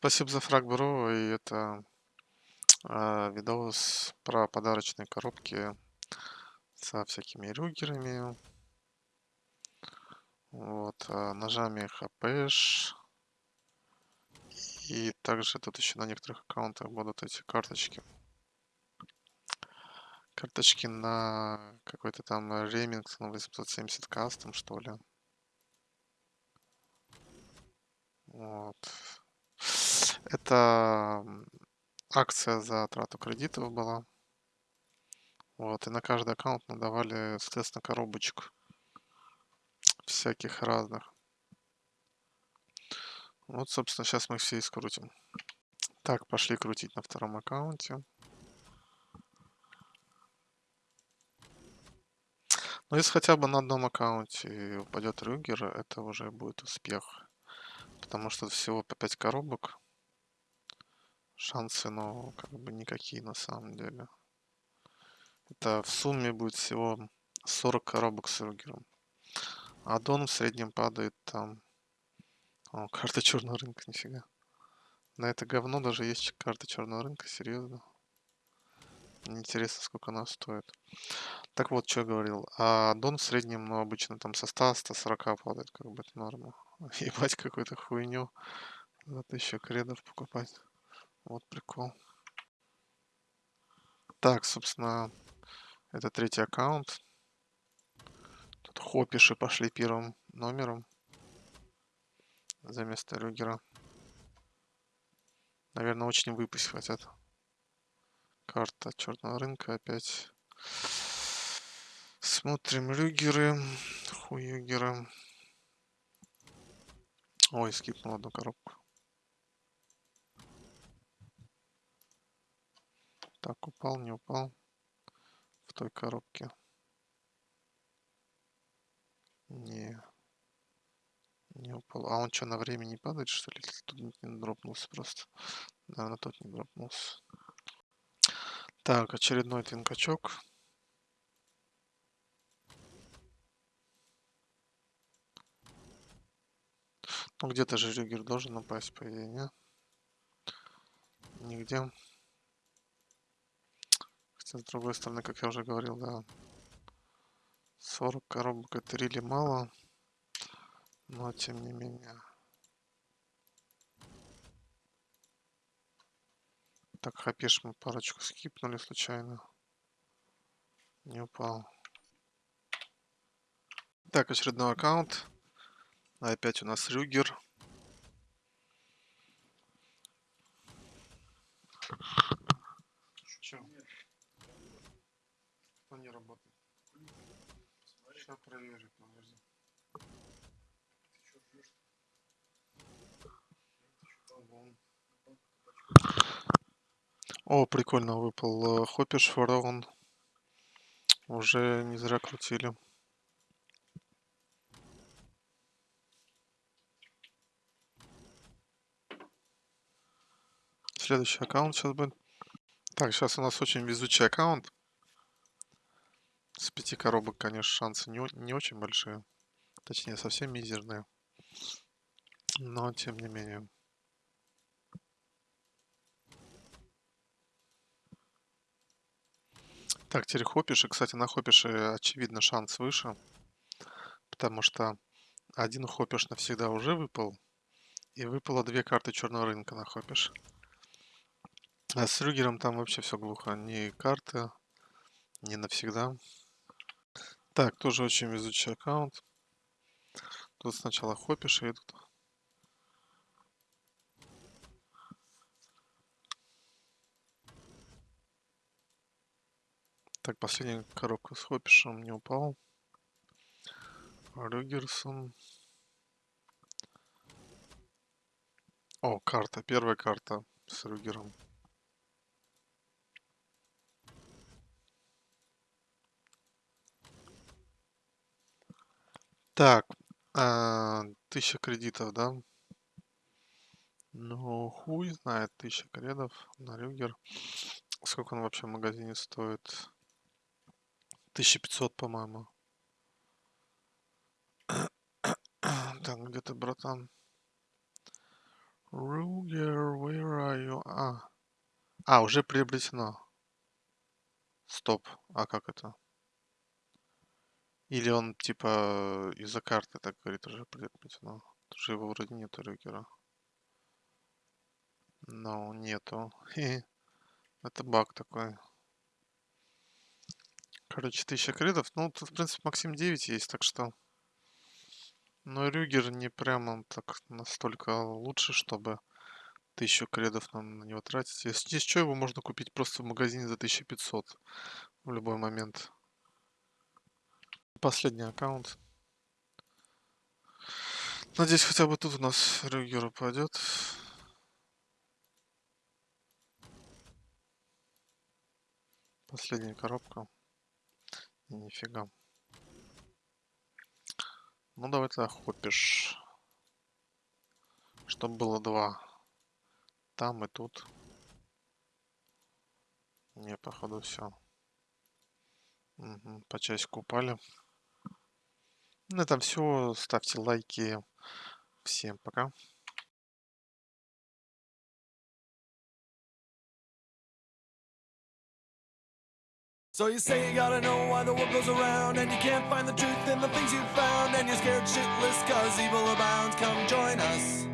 Спасибо за фраг, бро. И это а, видос про подарочные коробки со всякими рюгерами. Вот, а, ножами хпш. И также тут еще на некоторых аккаунтах будут эти карточки. Карточки на какой-то там Ремингтон 870 кастом, что ли. Вот. Это акция за трату кредитов была. Вот, и на каждый аккаунт мы давали, соответственно, коробочку всяких разных. Вот, собственно, сейчас мы все и скрутим. Так, пошли крутить на втором аккаунте. Но если хотя бы на одном аккаунте упадет Рюгер, это уже будет успех. Потому что всего по 5 коробок. Шансы, ну, как бы никакие на самом деле. Это в сумме будет всего 40 коробок с Рюгером. А Дон в среднем падает там... О, карта черного рынка, нифига. На это говно даже есть карта черного рынка, серьезно. Интересно, сколько она стоит. Так вот, что я говорил. А Дон в среднем, ну, обычно там со 100-140 падает, как бы это норма. Ебать, какую-то хуйню за 1000 кредов покупать. Вот прикол. Так, собственно, это третий аккаунт. Тут хопиши пошли первым номером. За место Рюгера. Наверное, очень выпасть хотят. Карта черного рынка опять. Смотрим Рюгеры. Хуюгеры. Ой, скипнул одну коробку. Так, упал, не упал. В той коробке. Не. Не упал. А он что, на время не падает, что ли? Тут не дропнулся просто. Наверное, тот не дропнулся. Так, очередной твинкачок. Ну, где-то же Рюгер должен упасть, по идее, не? Нигде. Хотя, с другой стороны, как я уже говорил, да, 40 коробок это рили мало, но тем не менее. Так, хапиш мы парочку скипнули случайно. Не упал. Так, очередной аккаунт. Опять у нас Рюгер. Че? Кто не работает? Сейчас проверю, подожди. О, прикольно выпал Хоппиш фараон. Уже не зря крутили. Следующий аккаунт сейчас будет. Так, сейчас у нас очень везучий аккаунт. С пяти коробок, конечно, шансы не, не очень большие. Точнее, совсем мизерные. Но, тем не менее. Так, теперь хопиши. Кстати, на хопише, очевидно, шанс выше. Потому что один хопиш навсегда уже выпал. И выпало две карты черного рынка на хопиш. А с Рюгером там вообще все глухо. Ни карты, ни навсегда. Так, тоже очень везучий аккаунт. Тут сначала хопиши идут. Так, последняя коробка с хопишем не упал. Рюгерсон. О, карта. Первая карта с Рюгером. Так, а, тысяча кредитов, да? Ну, хуй знает, тысяча кредов на Рюгер. Сколько он вообще в магазине стоит? 1500, по-моему. Так, где ты, братан? Ругер, where are you? А. А, уже приобретено. Стоп. А как это? Или он, типа, из-за карты так говорит, уже приобретено. Уже его вроде нету Рюгера. Но нету. Это баг такой. Короче, 1000 кредов. Ну, тут, в принципе, Максим 9 есть, так что... Но Рюгер не прямо так настолько лучше, чтобы 1000 кредов на, на него тратить. Если здесь что, его можно купить просто в магазине за 1500 в любой момент. Последний аккаунт. Надеюсь, хотя бы тут у нас Рюгер упадет. Последняя коробка. Нифига. Ну давай тогда хопишь. Чтоб было два. Там и тут. Не, походу все. Угу, по часику упали. На этом все. Ставьте лайки. Всем пока. So you say you gotta know why the world goes around And you can't find the truth in the things you found And you're scared shitless cause evil abounds. Come join us